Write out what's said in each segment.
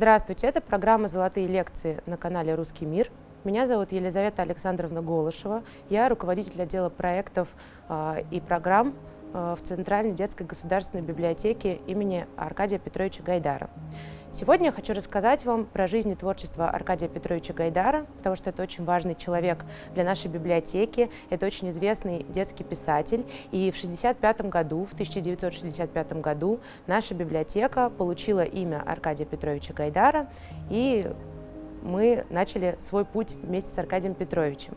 Здравствуйте, это программа «Золотые лекции» на канале «Русский мир». Меня зовут Елизавета Александровна Голышева. Я руководитель отдела проектов э, и программ в Центральной детской государственной библиотеке имени Аркадия Петровича Гайдара. Сегодня я хочу рассказать вам про жизнь и творчество Аркадия Петровича Гайдара, потому что это очень важный человек для нашей библиотеки, это очень известный детский писатель. И в 1965 году, в 1965 году наша библиотека получила имя Аркадия Петровича Гайдара, и мы начали свой путь вместе с Аркадием Петровичем.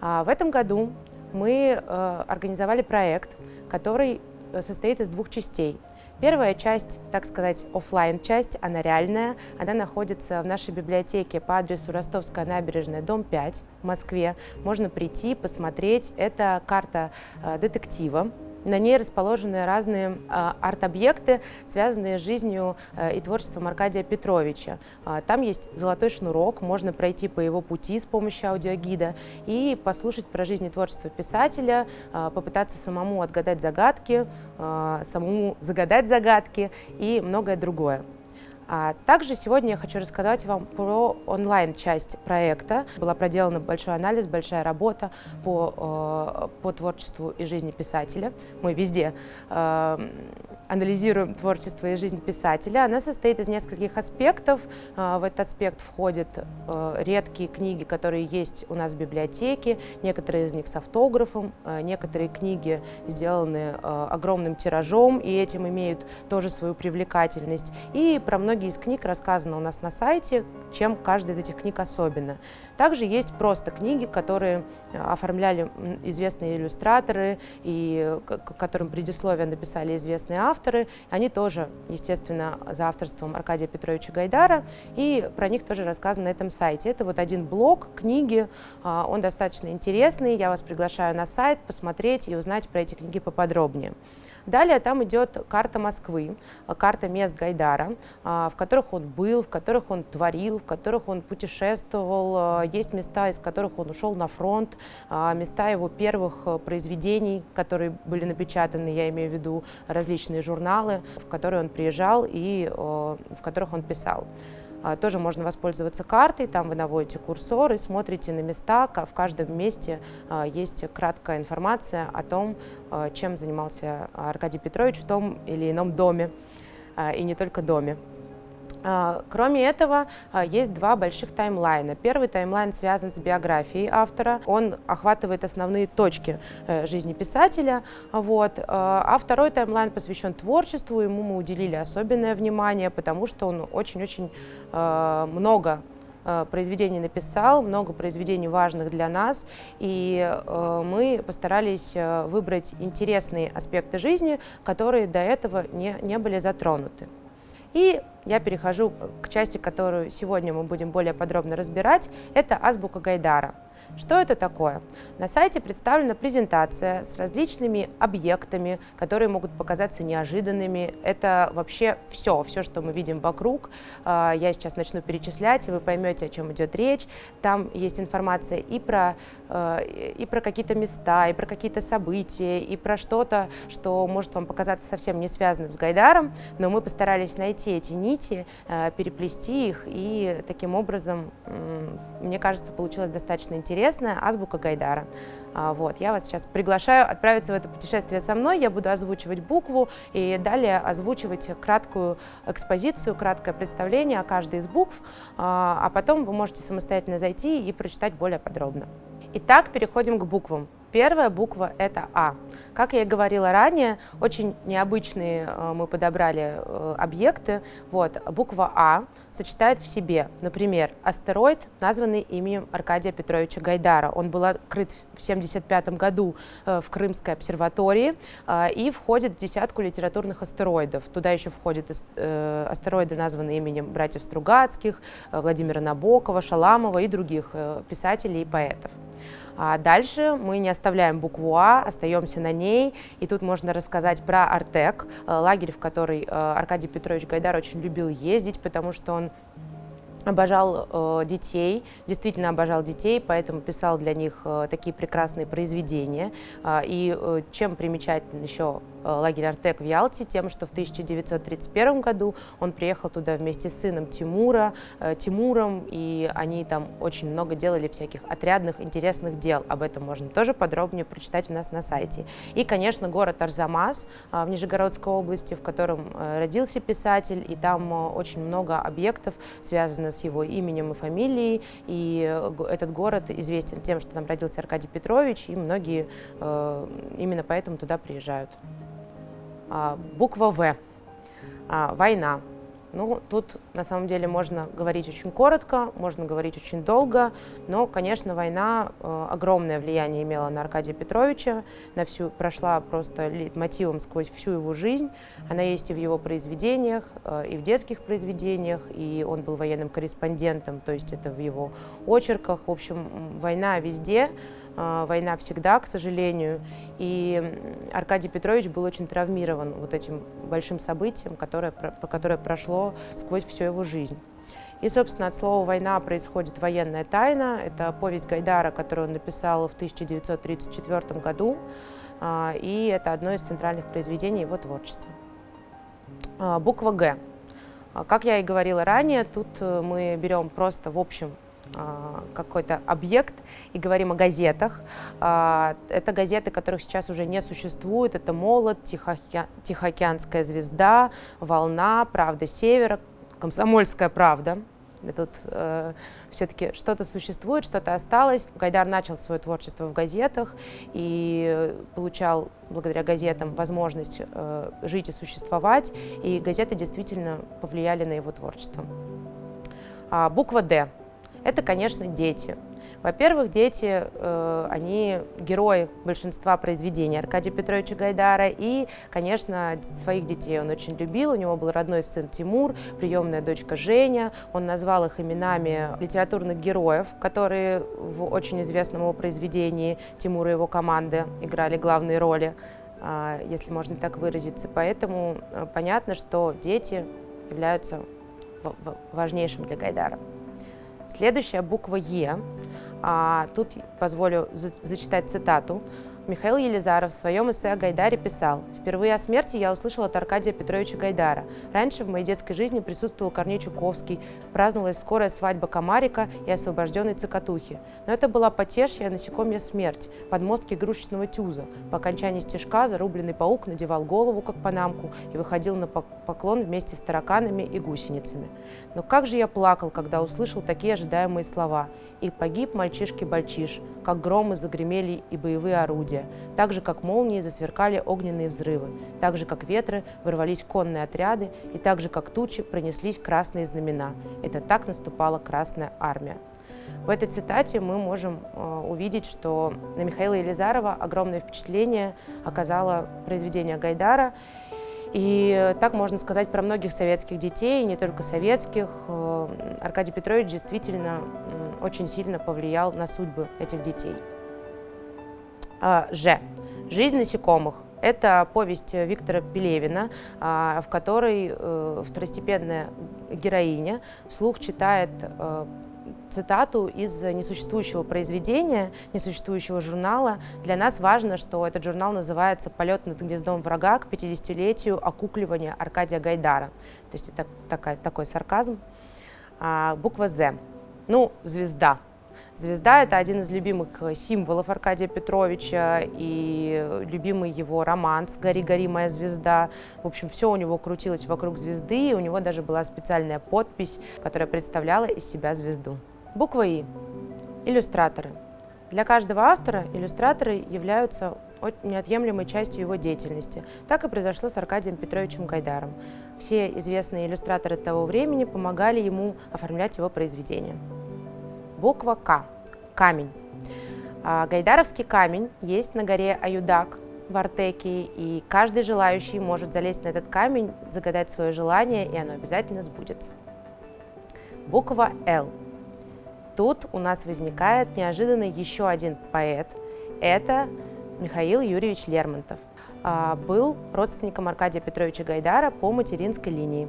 А в этом году мы э, организовали проект, который э, состоит из двух частей. Первая часть, так сказать, офлайн часть она реальная. Она находится в нашей библиотеке по адресу Ростовская набережная, дом 5 в Москве. Можно прийти, посмотреть. Это карта э, детектива, на ней расположены разные э, арт-объекты, связанные с жизнью э, и творчеством Аркадия Петровича. Э, там есть золотой шнурок, можно пройти по его пути с помощью аудиогида и послушать про жизнь и творчество писателя, попытаться самому отгадать загадки, самому загадать загадки и многое другое. А также сегодня я хочу рассказать вам про онлайн-часть проекта. Была проделана большой анализ, большая работа по, э, по творчеству и жизни писателя. Мы везде э, анализируем творчество и жизнь писателя. Она состоит из нескольких аспектов. Э, в этот аспект входят редкие книги, которые есть у нас в библиотеке, некоторые из них с автографом, некоторые книги сделаны огромным тиражом, и этим имеют тоже свою привлекательность. И про многие из книг рассказано у нас на сайте, чем каждая из этих книг особенно. Также есть просто книги, которые э, оформляли известные иллюстраторы и которым предисловие написали известные авторы. Они тоже, естественно, за авторством Аркадия Петровича Гайдара, и про них тоже рассказано на этом сайте. Это вот один блок книги, а, он достаточно интересный, я вас приглашаю на сайт посмотреть и узнать про эти книги поподробнее. Далее там идет карта Москвы, а, карта мест Гайдара, а, в которых он был, в которых он творил, в которых он путешествовал. А, есть места, из которых он ушел на фронт, места его первых произведений, которые были напечатаны, я имею в виду различные журналы, в которые он приезжал и в которых он писал. А, тоже можно воспользоваться картой, там вы наводите курсор и смотрите на места. В каждом месте а, есть краткая информация о том, а, чем занимался Аркадий Петрович в том или ином доме, и не только доме. А, кроме этого, а, есть два больших таймлайна. Первый таймлайн связан с биографией автора. Он охватывает основные точки э, жизни писателя. Вот. А, а второй таймлайн посвящен творчеству. Ему мы уделили особенное внимание, потому что он очень-очень много произведений написал, много произведений важных для нас, и мы постарались выбрать интересные аспекты жизни, которые до этого не, не были затронуты. И я перехожу к части, которую сегодня мы будем более подробно разбирать. Это азбука Гайдара. Что это такое? На сайте представлена презентация с различными объектами, которые могут показаться неожиданными. Это вообще все, все, что мы видим вокруг. А, я сейчас начну перечислять, и вы поймете, о чем идет речь. Там есть информация и про, а, и про какие-то места, и про какие-то события, и про что-то, что может вам показаться совсем не связанным с Гайдаром, но мы постарались найти эти нити, а, переплести их, и таким образом, мне кажется, получилось достаточно интересно интересная азбука Гайдара. А, вот, я вас сейчас приглашаю отправиться в это путешествие со мной. Я буду озвучивать букву и далее озвучивать краткую экспозицию, краткое представление о каждой из букв, а, а потом вы можете самостоятельно зайти и прочитать более подробно. Итак, переходим к буквам. Первая буква – это А. Как я и говорила ранее, очень необычные э, мы подобрали э, объекты. Вот, буква А сочетает в себе, например, астероид, названный именем Аркадия Петровича Гайдара. Он был открыт в 1975 году э, в Крымской обсерватории и входит в десятку литературных астероидов. Туда еще входят астероиды, названные именем братьев Стругацких, Владимира Набокова, Шаламова и других писателей и поэтов. А дальше мы не оставляем букву А, остаемся на ней. И тут можно рассказать про Артек, э, лагерь, в который э, Аркадий Петрович Гайдар очень любил ездить, потому что он обожал э, детей, действительно обожал детей, поэтому писал для них э, такие прекрасные произведения. Э, и э, чем примечателен еще лагерь Артек в Ялте тем, что в 1931 году он приехал туда вместе с сыном Тимура, Тимуром, и они там очень много делали всяких отрядных интересных дел. Об этом можно тоже подробнее прочитать у нас на сайте. И, конечно, город Арзамас в Нижегородской области, в котором родился писатель, и там очень много объектов, связанных с его именем и фамилией, и этот город известен тем, что там родился Аркадий Петрович, и многие э, именно поэтому туда приезжают. А, буква В. А, война. Ну, тут на самом деле можно говорить очень коротко, можно говорить очень долго, но, конечно, война э, огромное влияние имела на Аркадия Петровича, на всю, прошла просто мотивом сквозь всю его жизнь. Она есть и в его произведениях, э, и в детских произведениях, и он был военным корреспондентом, то есть это в его очерках. В общем, война везде. А, война всегда, к сожалению. И Аркадий Петрович был очень травмирован вот этим большим событием, которое, которое прошло сквозь всю его жизнь. И, собственно, от слова «война» происходит военная тайна. Это повесть Гайдара, которую он написал в 1934 году. А, и это одно из центральных произведений его творчества. А, буква «Г». Как я и говорила ранее, тут э, мы берем просто в общем какой-то объект и говорим о газетах. А, это газеты, которых сейчас уже не существует. Это «Молот», «Тихоокеанская звезда», «Волна», «Правда Севера», «Комсомольская правда». Тут э, все-таки что-то существует, что-то осталось. Гайдар начал свое творчество в газетах и получал благодаря газетам возможность э, жить и существовать. И газеты действительно повлияли на его творчество. А, буква «Д» это, конечно, дети. Во-первых, дети, э, они герои большинства произведений Аркадия Петровича Гайдара, и, конечно, своих детей он очень любил. У него был родной сын Тимур, приемная дочка Женя. Он назвал их именами литературных героев, которые в очень известном его произведении Тимура и его команды играли главные роли, э, если можно так выразиться. Поэтому э, понятно, что дети являются важнейшим для Гайдара. Следующая буква Е. А, тут позволю зачитать цитату. Михаил Елизаров в своем эссе о Гайдаре писал «Впервые о смерти я услышал от Аркадия Петровича Гайдара. Раньше в моей детской жизни присутствовал Корней Чуковский, праздновалась скорая свадьба Комарика и освобожденной Цокотухи. Но это была потешья насекомья смерть, подмостки игрушечного тюза. По окончании стежка зарубленный паук надевал голову, как панамку, и выходил на поклон вместе с тараканами и гусеницами. Но как же я плакал, когда услышал такие ожидаемые слова. И погиб мальчишки-бальчиш, как громы загремели и боевые орудия, так же, как молнии засверкали огненные взрывы, так же, как ветры вырвались конные отряды, и так же, как тучи пронеслись красные знамена. Это так наступала Красная Армия. В этой цитате мы можем э, увидеть, что на Михаила Елизарова огромное впечатление оказало произведение Гайдара, и так можно сказать про многих советских детей, не только советских. Э, Аркадий Петрович действительно очень сильно повлиял на судьбы этих детей. А, Ж. Жизнь насекомых. Это повесть Виктора Пелевина, а, в которой э, второстепенная героиня вслух читает э, цитату из несуществующего произведения, несуществующего журнала. Для нас важно, что этот журнал называется «Полет над гнездом врага к 50-летию окукливания Аркадия Гайдара». То есть это такая, такой сарказм. А, буква «З». Ну, звезда. Звезда – это один из любимых символов Аркадия Петровича и любимый его романс «Гори, гори, моя звезда». В общем, все у него крутилось вокруг звезды, и у него даже была специальная подпись, которая представляла из себя звезду. Буква «И». Иллюстраторы. Для каждого автора иллюстраторы являются неотъемлемой частью его деятельности. Так и произошло с Аркадием Петровичем Гайдаром. Все известные иллюстраторы того времени помогали ему оформлять его произведения. Буква К. Камень. А, гайдаровский камень есть на горе Аюдак в Артеке, и каждый желающий может залезть на этот камень, загадать свое желание, и оно обязательно сбудется. Буква Л. Тут у нас возникает неожиданно еще один поэт. Это Михаил Юрьевич Лермонтов. А, был родственником Аркадия Петровича Гайдара по материнской линии.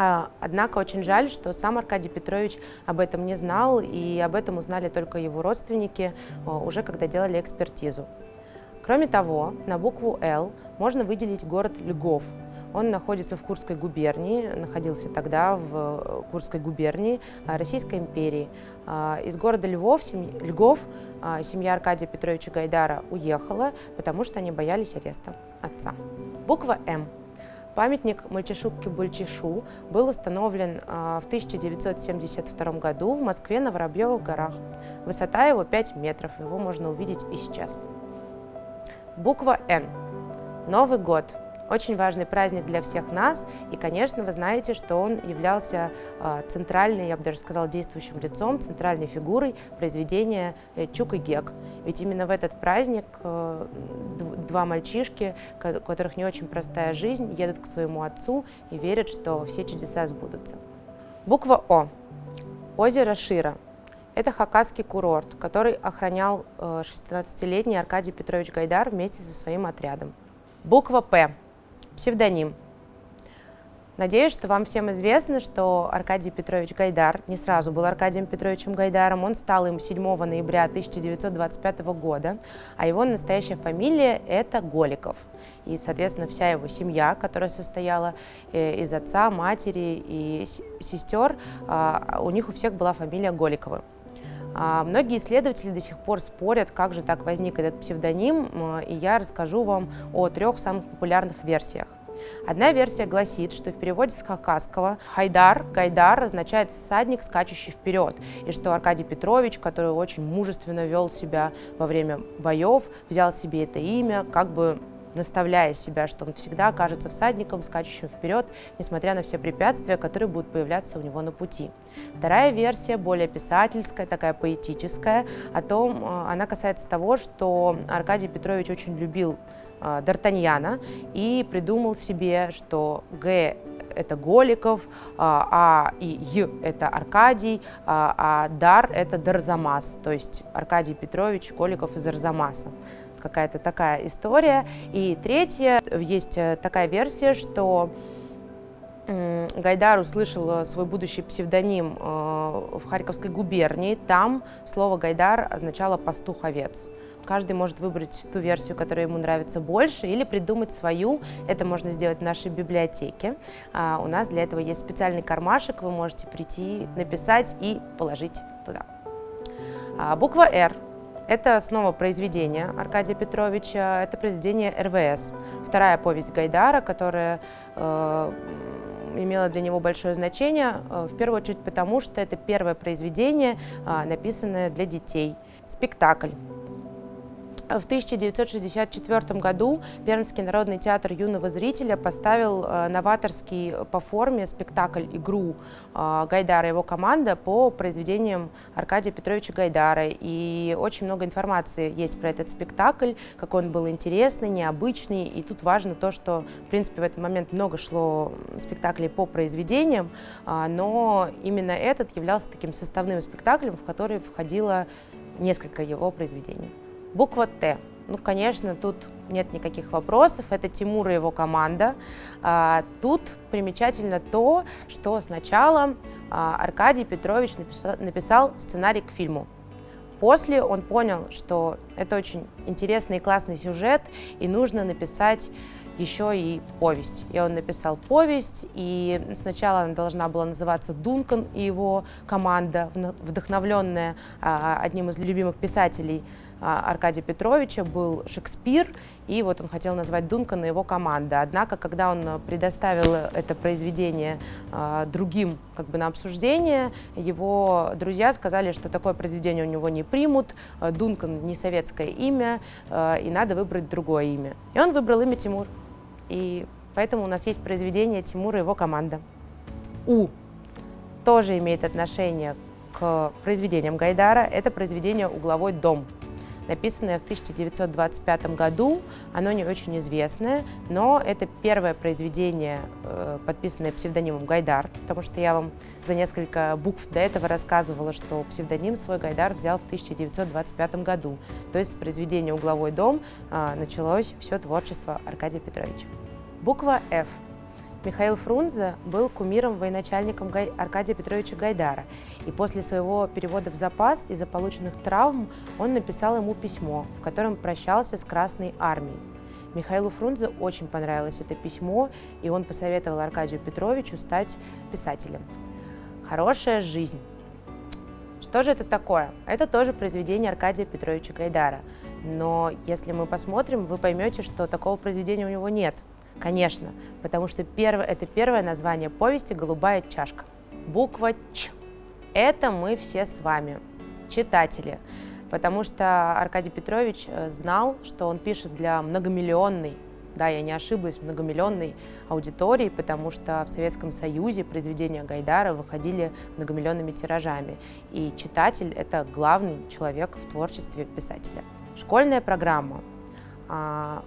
А, однако очень жаль, что сам Аркадий Петрович об этом не знал, и об этом узнали только его родственники, а, уже когда делали экспертизу. Кроме того, на букву «Л» можно выделить город Льгов. Он находится в Курской губернии, находился тогда в э, Курской губернии Российской империи. А, из города Львов, семь... Льгов а, семья Аркадия Петровича Гайдара уехала, потому что они боялись ареста отца. Буква «М» Памятник Мальчишу-Кибульчишу был установлен а, в 1972 году в Москве на Воробьевых горах. Высота его 5 метров, его можно увидеть и сейчас. Буква «Н». Новый год – очень важный праздник для всех нас, и, конечно, вы знаете, что он являлся а, центральной, я бы даже сказала, действующим лицом, центральной фигурой произведения э, Чук и Гек. Ведь именно в этот праздник э, два мальчишки, у которых не очень простая жизнь, едут к своему отцу и верят, что все чудеса сбудутся. Буква О. Озеро Шира. Это хакасский курорт, который охранял 16-летний э, Аркадий Петрович Гайдар вместе со своим отрядом. Буква П псевдоним. Надеюсь, что вам всем известно, что Аркадий Петрович Гайдар не сразу был Аркадием Петровичем Гайдаром, он стал им 7 ноября 1925 года, а его настоящая фамилия – это Голиков. И, соответственно, вся его семья, которая состояла э, из отца, матери и сестер, а, у них у всех была фамилия Голиковы. А, многие исследователи до сих пор спорят, как же так возник этот псевдоним, и я расскажу вам о трех самых популярных версиях. Одна версия гласит, что в переводе с хакасского «хайдар», «гайдар» означает «всадник, скачущий вперед», и что Аркадий Петрович, который очень мужественно вел себя во время боев, взял себе это имя, как бы наставляя себя, что он всегда окажется всадником, скачущим вперед, несмотря на все препятствия, которые будут появляться у него на пути. Вторая версия, более писательская, такая поэтическая, о том, э, она касается того, что Аркадий Петрович очень любил Д'Артаньяна и придумал себе, что Г это Голиков, а, а и Й это Аркадий, а, а Дар это Дарзамас, то есть Аркадий Петрович Голиков из Арзамаса какая-то такая история. И третье, есть э, такая версия, что Гайдар услышал э, свой будущий псевдоним э, в Харьковской губернии. Там слово «Гайдар» означало «пастух овец». Каждый может выбрать ту версию, которая ему нравится больше, или придумать свою. Это можно сделать в нашей библиотеке. А у нас для этого есть специальный кармашек, вы можете прийти, написать и положить туда. А буква «Р» Это снова произведение Аркадия Петровича, это произведение РВС. Вторая повесть Гайдара, которая э, имела для него большое значение, э, в первую очередь потому, что это первое произведение, э, написанное для детей. Спектакль. В 1964 году Пермский народный театр юного зрителя поставил э, новаторский по форме спектакль «Игру» э, Гайдара и его команда по произведениям Аркадия Петровича Гайдара. И очень много информации есть про этот спектакль, как он был интересный, необычный. И тут важно то, что, в принципе, в этот момент много шло спектаклей по произведениям, а, но именно этот являлся таким составным спектаклем, в который входило несколько его произведений. Буква Т. Ну, конечно, тут нет никаких вопросов. Это Тимур и его команда. А, тут примечательно то, что сначала а, Аркадий Петрович написал, сценарий к фильму. После он понял, что это очень интересный и классный сюжет, и нужно написать еще и повесть. И он написал повесть, и сначала она должна была называться «Дункан и его команда», вдохновленная а, одним из любимых писателей Аркадия Петровича был Шекспир, и вот он хотел назвать Дункана его команда. Однако, когда он предоставил это произведение а, другим как бы, на обсуждение, его друзья сказали, что такое произведение у него не примут, Дункан не советское имя, и надо выбрать другое имя. И он выбрал имя Тимур. И поэтому у нас есть произведение Тимура и его команда. У тоже имеет отношение к произведениям Гайдара. Это произведение «Угловой дом», написанное в 1925 году. Оно не очень известное, но это первое произведение, э, подписанное псевдонимом Гайдар, потому что я вам за несколько букв до этого рассказывала, что псевдоним свой Гайдар взял в 1925 году. То есть с произведения «Угловой дом» э, началось все творчество Аркадия Петровича. Буква F. Михаил Фрунзе был кумиром-военачальником Аркадия Петровича Гайдара, и после своего перевода в запас из-за полученных травм он написал ему письмо, в котором прощался с Красной Армией. Михаилу Фрунзе очень понравилось это письмо, и он посоветовал Аркадию Петровичу стать писателем. «Хорошая жизнь». Что же это такое? Это тоже произведение Аркадия Петровича Гайдара. Но если мы посмотрим, вы поймете, что такого произведения у него нет – Конечно, потому что первое, это первое название повести «Голубая чашка». Буква Ч. Это мы все с вами, читатели, потому что Аркадий Петрович э, знал, что он пишет для многомиллионной, да, я не ошиблась, многомиллионной аудитории, потому что в Советском Союзе произведения Гайдара выходили многомиллионными тиражами, и читатель — это главный человек в творчестве писателя. Школьная программа а,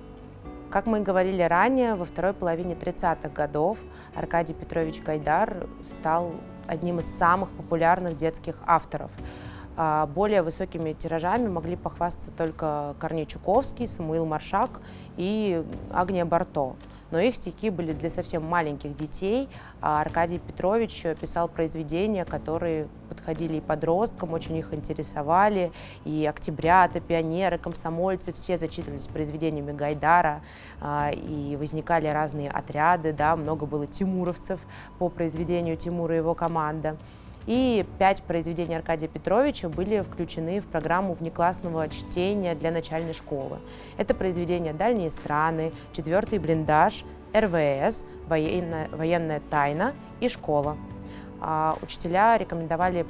как мы говорили ранее, во второй половине 30-х годов Аркадий Петрович Гайдар стал одним из самых популярных детских авторов. А, более высокими тиражами могли похвастаться только Корней Чуковский, Самуил Маршак и Агния Барто но их стихи были для совсем маленьких детей. А Аркадий Петрович писал произведения, которые подходили и подросткам, очень их интересовали, и октябрята, пионеры, комсомольцы, все зачитывались произведениями Гайдара, а, и возникали разные отряды, да, много было тимуровцев по произведению Тимура и его команда. И пять произведений Аркадия Петровича были включены в программу внеклассного чтения для начальной школы. Это произведения «Дальние страны», «Четвертый блиндаж», РВС, военная, военная тайна и школа. А, учителя рекомендовали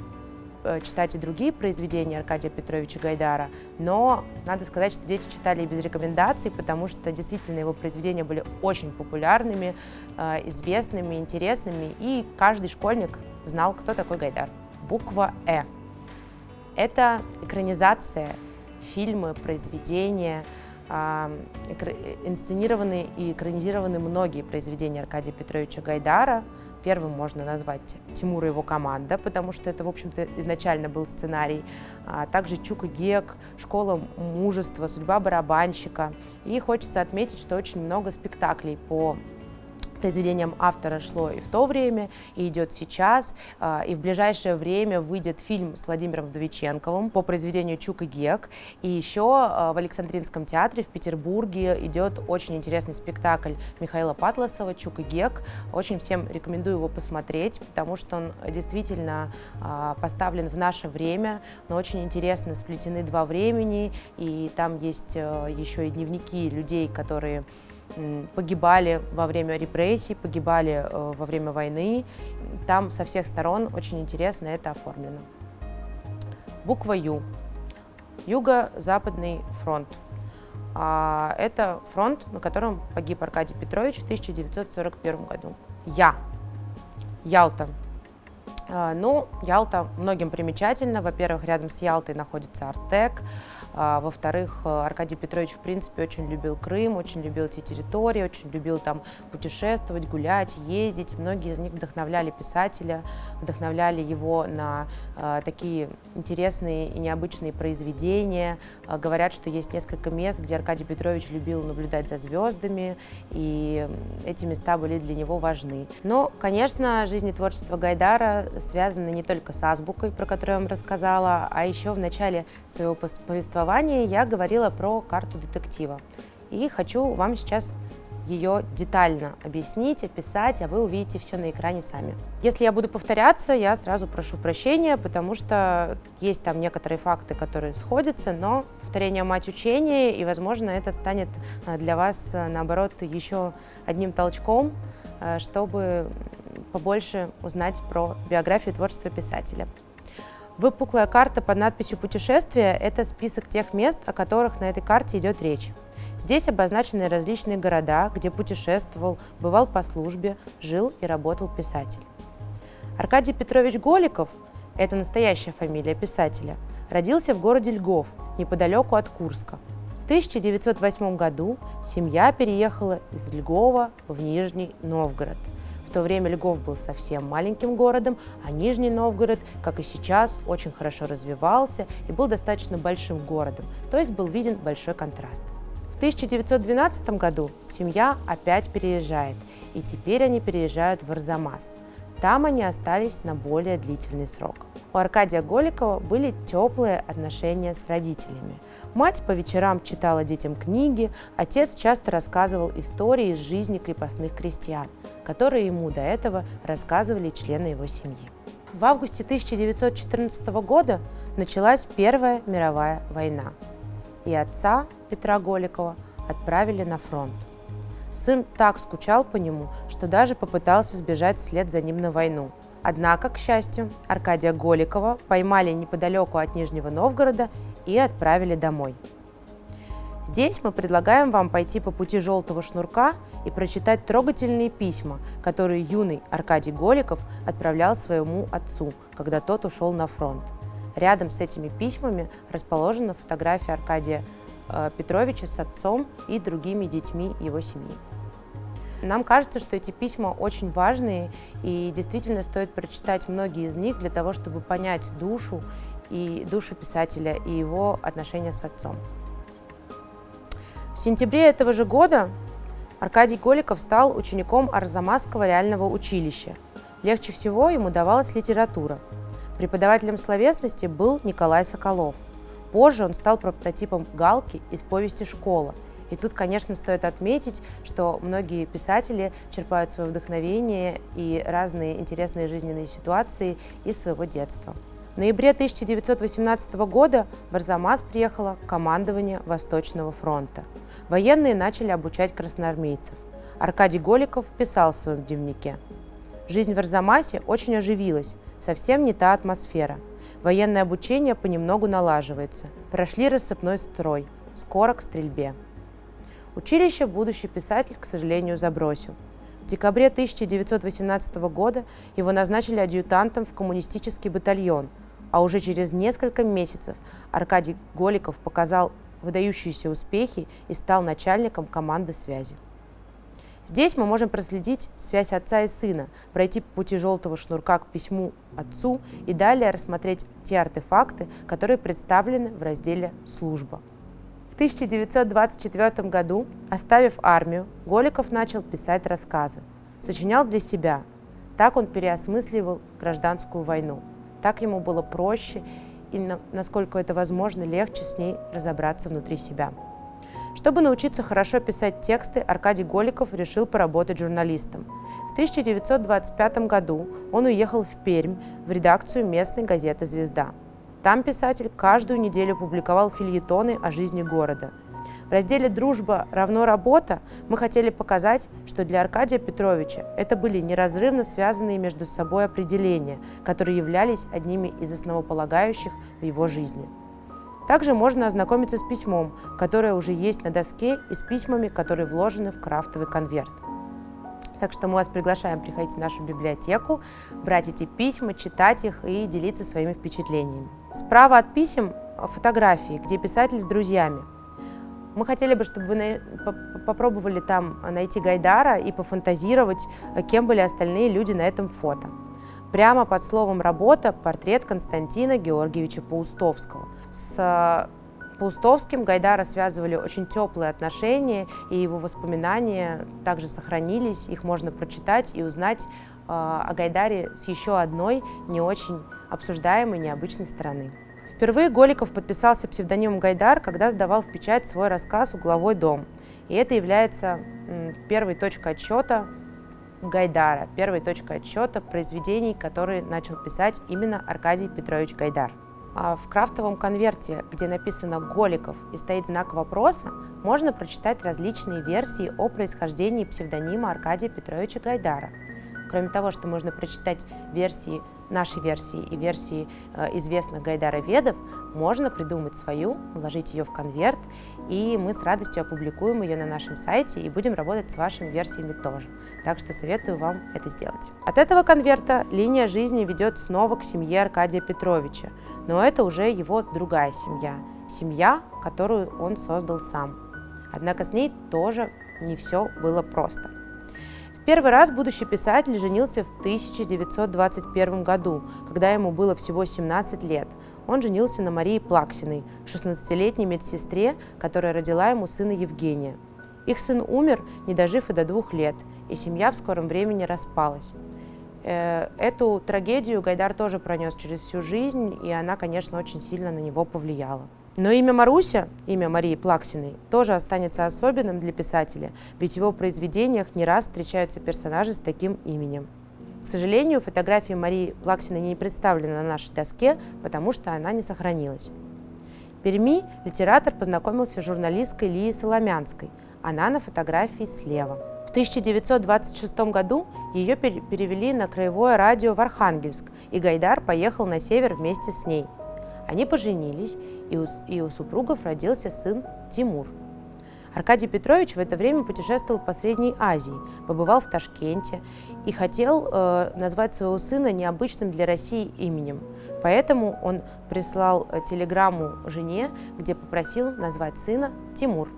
э, читать и другие произведения Аркадия Петровича Гайдара, но надо сказать, что дети читали и без рекомендаций, потому что действительно его произведения были очень популярными, э, известными, интересными, и каждый школьник знал, кто такой Гайдар. Буква «Э». Это экранизация, фильмы, произведения, инсценированы и экранизированы многие произведения Аркадия Петровича Гайдара. Первым можно назвать Тимура и его команда, потому что это, в общем-то, изначально был сценарий. А также Чук Гек, Школа мужества, Судьба барабанщика. И хочется отметить, что очень много спектаклей по произведением автора шло и в то время, и идет сейчас, а, и в ближайшее время выйдет фильм с Владимиром Вдовиченковым по произведению Чук и Гек, и еще а, в Александринском театре в Петербурге идет очень интересный спектакль Михаила Патласова «Чук и Гек». Очень всем рекомендую его посмотреть, потому что он действительно а, поставлен в наше время, но очень интересно сплетены два времени, и там есть еще и дневники людей, которые погибали во время репрессий, погибали э, во время войны. Там со всех сторон очень интересно это оформлено. Буква Ю. Юго-Западный фронт. А, это фронт, на котором погиб Аркадий Петрович в 1941 году. Я. Ялта. А, ну, Ялта многим примечательна. Во-первых, рядом с Ялтой находится Артек. А, во-вторых, э, Аркадий Петрович, в принципе, очень любил Крым, очень любил эти территории, очень любил там путешествовать, гулять, ездить. Многие из них вдохновляли писателя, вдохновляли его на э, такие интересные и необычные произведения. Э, говорят, что есть несколько мест, где Аркадий Петрович любил наблюдать за звездами, и эти места были для него важны. Но, конечно, жизнь и творчество Гайдара связаны не только с азбукой, про которую я вам рассказала, а еще в начале своего повествования повествовании я говорила про карту детектива. И хочу вам сейчас ее детально объяснить, описать, а вы увидите все на экране сами. Если я буду повторяться, я сразу прошу прощения, потому что есть там некоторые факты, которые сходятся, но повторение мать учения, и, возможно, это станет э, для вас, э, наоборот, еще одним толчком, э, чтобы побольше узнать про биографию и творчество писателя. Выпуклая карта под надписью «Путешествие» — это список тех мест, о которых на этой карте идет речь. Здесь обозначены различные города, где путешествовал, бывал по службе, жил и работал писатель. Аркадий Петрович Голиков – это настоящая фамилия писателя – родился в городе Льгов, неподалеку от Курска. В 1908 году семья переехала из Льгова в Нижний Новгород – в то время Льгов был совсем маленьким городом, а Нижний Новгород, как и сейчас, очень хорошо развивался и был достаточно большим городом, то есть был виден большой контраст. В 1912 году семья опять переезжает, и теперь они переезжают в Арзамас. Там они остались на более длительный срок. У Аркадия Голикова были теплые отношения с родителями. Мать по вечерам читала детям книги, отец часто рассказывал истории из жизни крепостных крестьян, которые ему до этого рассказывали члены его семьи. В августе 1914 года началась Первая мировая война, и отца Петра Голикова отправили на фронт. Сын так скучал по нему, что даже попытался сбежать вслед за ним на войну. Однако, к счастью, Аркадия Голикова поймали неподалеку от Нижнего Новгорода и отправили домой. Здесь мы предлагаем вам пойти по пути желтого шнурка и прочитать трогательные письма, которые юный Аркадий Голиков отправлял своему отцу, когда тот ушел на фронт. Рядом с этими письмами расположена фотография Аркадия Э, Петровича с отцом и другими детьми его семьи. Нам кажется, что эти письма очень важные, и действительно стоит прочитать многие из них для того, чтобы понять душу и душу писателя и его отношения с отцом. В сентябре этого же года Аркадий Голиков стал учеником Арзамасского реального училища. Легче всего ему давалась литература. Преподавателем словесности был Николай Соколов – Позже он стал прототипом Галки из повести «Школа». И тут, конечно, стоит отметить, что многие писатели черпают свое вдохновение и разные интересные жизненные ситуации из своего детства. В ноябре 1918 года в Арзамас приехало командование Восточного фронта. Военные начали обучать красноармейцев. Аркадий Голиков писал в своем дневнике. «Жизнь в Арзамасе очень оживилась, совсем не та атмосфера – Военное обучение понемногу налаживается. Прошли рассыпной строй. Скоро к стрельбе. Училище будущий писатель, к сожалению, забросил. В декабре 1918 года его назначили адъютантом в коммунистический батальон, а уже через несколько месяцев Аркадий Голиков показал выдающиеся успехи и стал начальником команды связи. Здесь мы можем проследить связь отца и сына, пройти по пути желтого шнурка к письму отцу и далее рассмотреть те артефакты, которые представлены в разделе «Служба». В 1924 году, оставив армию, Голиков начал писать рассказы. Сочинял для себя. Так он переосмысливал гражданскую войну. Так ему было проще и, насколько это возможно, легче с ней разобраться внутри себя. Чтобы научиться хорошо писать тексты, Аркадий Голиков решил поработать журналистом. В 1925 году он уехал в Пермь в редакцию местной газеты «Звезда». Там писатель каждую неделю публиковал фильетоны о жизни города. В разделе «Дружба равно работа» мы хотели показать, что для Аркадия Петровича это были неразрывно связанные между собой определения, которые являлись одними из основополагающих в его жизни. Также можно ознакомиться с письмом, которое уже есть на доске, и с письмами, которые вложены в крафтовый конверт. Так что мы вас приглашаем приходить в нашу библиотеку, брать эти письма, читать их и делиться своими впечатлениями. Справа от писем фотографии, где писатель с друзьями. Мы хотели бы, чтобы вы попробовали там найти Гайдара и пофантазировать, кем были остальные люди на этом фото. Прямо под словом «работа» портрет Константина Георгиевича Паустовского. С Паустовским Гайдара связывали очень теплые отношения, и его воспоминания также сохранились, их можно прочитать и узнать э, о Гайдаре с еще одной не очень обсуждаемой, необычной стороны. Впервые Голиков подписался псевдонимом Гайдар, когда сдавал в печать свой рассказ «Угловой дом». И это является первой точкой отсчета Гайдара, первой точкой отсчета произведений, которые начал писать именно Аркадий Петрович Гайдар. А в крафтовом конверте, где написано «Голиков» и стоит знак вопроса, можно прочитать различные версии о происхождении псевдонима Аркадия Петровича Гайдара. Кроме того, что можно прочитать версии нашей версии и версии э, известных Гайдара-ведов, можно придумать свою, вложить ее в конверт, и мы с радостью опубликуем ее на нашем сайте и будем работать с вашими версиями тоже. Так что советую вам это сделать. От этого конверта линия жизни ведет снова к семье Аркадия Петровича, но это уже его другая семья, семья, которую он создал сам. Однако с ней тоже не все было просто. Первый раз будущий писатель женился в 1921 году, когда ему было всего 17 лет. он женился на Марии Плаксиной, 16-летней медсестре, которая родила ему сына Евгения. Их сын умер, не дожив и до двух лет, и семья в скором времени распалась. Э, эту трагедию Гайдар тоже пронес через всю жизнь, и она, конечно, очень сильно на него повлияла. Но имя Маруся, имя Марии Плаксиной, тоже останется особенным для писателя, ведь в его произведениях не раз встречаются персонажи с таким именем. К сожалению, фотография Марии Плаксиной не представлена на нашей доске, потому что она не сохранилась. В Перми литератор познакомился с журналисткой Лией Соломянской. Она на фотографии слева. В 1926 году ее перевели на краевое радио в Архангельск, и Гайдар поехал на север вместе с ней – они поженились, и у, и у супругов родился сын Тимур. Аркадий Петрович в это время путешествовал по Средней Азии, побывал в Ташкенте и хотел э, назвать своего сына необычным для России именем. Поэтому он прислал э, телеграмму жене, где попросил назвать сына Тимур.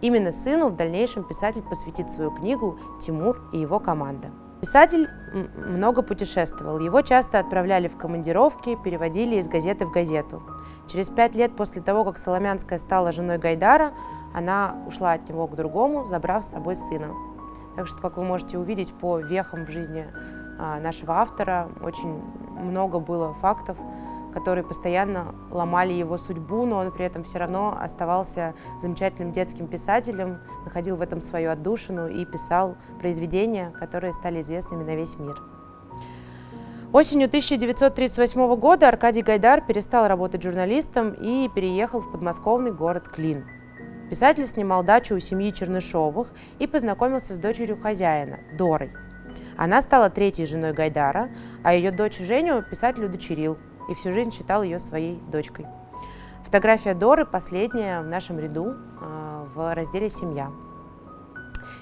Именно сыну в дальнейшем писатель посвятит свою книгу «Тимур и его команда». Писатель много путешествовал. Его часто отправляли в командировки, переводили из газеты в газету. Через пять лет после того, как Соломянская стала женой Гайдара, она ушла от него к другому, забрав с собой сына. Так что, как вы можете увидеть по вехам в жизни а, нашего автора, очень много было фактов, которые постоянно ломали его судьбу, но он при этом все равно оставался замечательным детским писателем, находил в этом свою отдушину и писал произведения, которые стали известными на весь мир. Осенью 1938 года Аркадий Гайдар перестал работать журналистом и переехал в подмосковный город Клин. Писатель снимал дачу у семьи Чернышовых и познакомился с дочерью хозяина, Дорой. Она стала третьей женой Гайдара, а ее дочь Женю писатель удочерил и всю жизнь считал ее своей дочкой. Фотография Доры последняя в нашем ряду э, в разделе «Семья».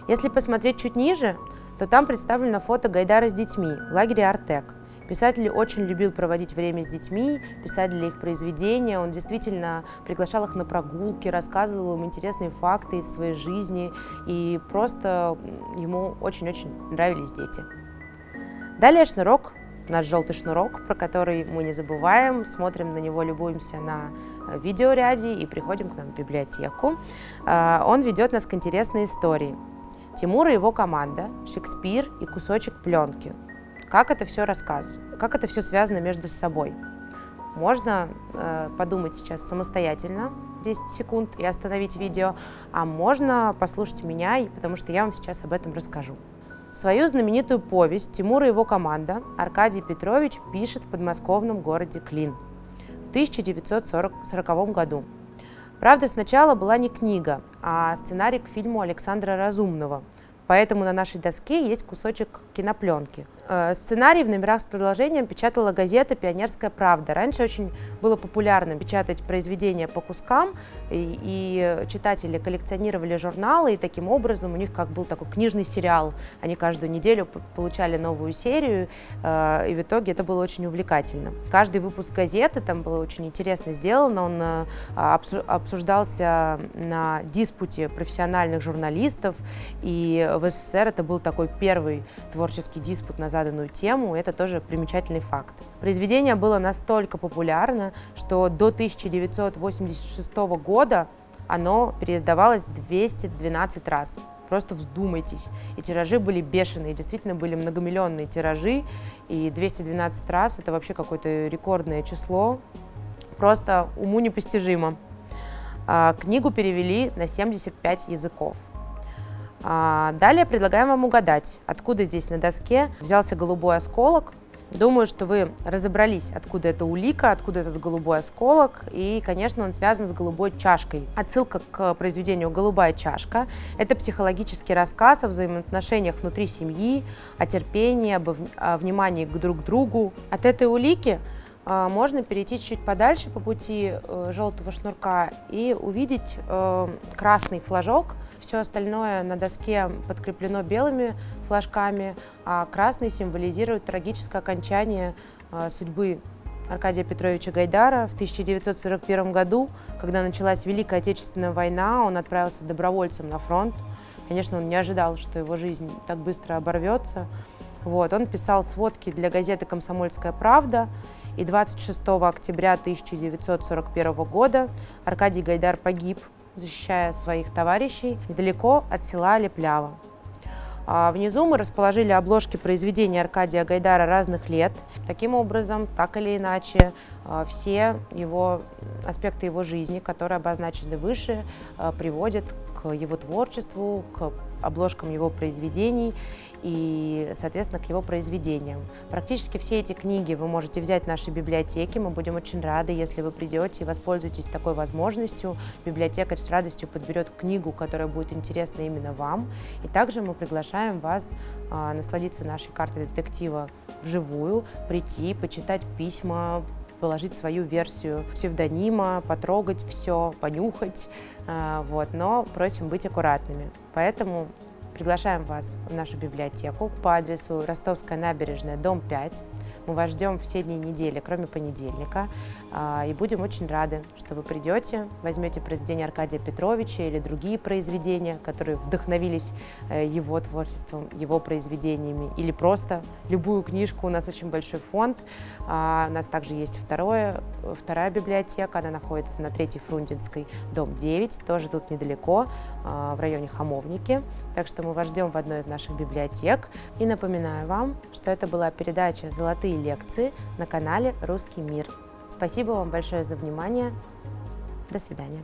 Если посмотреть чуть ниже, то там представлено фото Гайдара с детьми в лагере «Артек». Писатель очень любил проводить время с детьми, писать для их произведения. Он действительно приглашал их на прогулки, рассказывал им интересные факты из своей жизни. И просто ему очень-очень нравились дети. Далее шнурок наш желтый шнурок, про который мы не забываем, смотрим на него, любуемся на э, видеоряде и приходим к нам в библиотеку. Э, он ведет нас к интересной истории. Тимур и его команда, Шекспир и кусочек пленки. Как это все рассказывает, как это все связано между собой. Можно э, подумать сейчас самостоятельно 10 секунд и остановить видео, а можно послушать меня, потому что я вам сейчас об этом расскажу. Свою знаменитую повесть Тимур и его команда Аркадий Петрович пишет в подмосковном городе Клин в 1940 году. Правда, сначала была не книга, а сценарий к фильму Александра Разумного – Поэтому на нашей доске есть кусочек кинопленки. Э, сценарий в номерах с продолжением печатала газета «Пионерская правда». Раньше очень было популярно печатать произведения по кускам, и, и читатели коллекционировали журналы, и таким образом у них как был такой книжный сериал. Они каждую неделю получали новую серию, э, и в итоге это было очень увлекательно. Каждый выпуск газеты там было очень интересно сделано, он э, обсуждался на диспуте профессиональных журналистов, и в СССР это был такой первый творческий диспут на заданную тему, это тоже примечательный факт. Произведение было настолько популярно, что до 1986 года оно переиздавалось 212 раз. Просто вздумайтесь. И тиражи были бешеные, действительно были многомиллионные тиражи, и 212 раз – это вообще какое-то рекордное число, просто уму непостижимо. А, книгу перевели на 75 языков. А, далее предлагаем вам угадать, откуда здесь на доске взялся голубой осколок. Думаю, что вы разобрались, откуда это улика, откуда этот голубой осколок, и, конечно, он связан с голубой чашкой. Отсылка к произведению «Голубая чашка» — это психологический рассказ о взаимоотношениях внутри семьи, о терпении, об, внимании к друг другу. От этой улики а, можно перейти чуть подальше по пути э, желтого шнурка и увидеть э, красный флажок — все остальное на доске подкреплено белыми флажками, а красный символизирует трагическое окончание а, судьбы Аркадия Петровича Гайдара. В 1941 году, когда началась Великая Отечественная война, он отправился добровольцем на фронт. Конечно, он не ожидал, что его жизнь так быстро оборвется. Вот. Он писал сводки для газеты «Комсомольская правда», И 26 октября 1941 года Аркадий Гайдар погиб, защищая своих товарищей недалеко от села Леплява. А внизу мы расположили обложки произведений Аркадия Гайдара разных лет. Таким образом, так или иначе, а, все его аспекты его жизни, которые обозначены выше, а, приводят к его творчеству, к обложкам его произведений и, соответственно, к его произведениям. Практически все эти книги вы можете взять в нашей библиотеке. Мы будем очень рады, если вы придете и воспользуетесь такой возможностью. Библиотекарь с радостью подберет книгу, которая будет интересна именно вам. И также мы приглашаем вас а, насладиться нашей картой детектива вживую, прийти, почитать письма, положить свою версию псевдонима, потрогать все, понюхать, а, вот, но просим быть аккуратными. Поэтому приглашаем вас в нашу библиотеку по адресу Ростовская набережная, дом 5. Мы вас ждем все дни недели, кроме понедельника. А, и будем очень рады, что вы придете, возьмете произведение Аркадия Петровича или другие произведения, которые вдохновились э, его творчеством, его произведениями, или просто любую книжку. У нас очень большой фонд. А, у нас также есть второе, вторая библиотека, она находится на Третьей Фрунзенской, дом 9, тоже тут недалеко, а, в районе Хамовники. Так что мы вас ждем в одной из наших библиотек. И напоминаю вам, что это была передача «Золотые лекции» на канале «Русский мир». Спасибо вам большое за внимание. До свидания.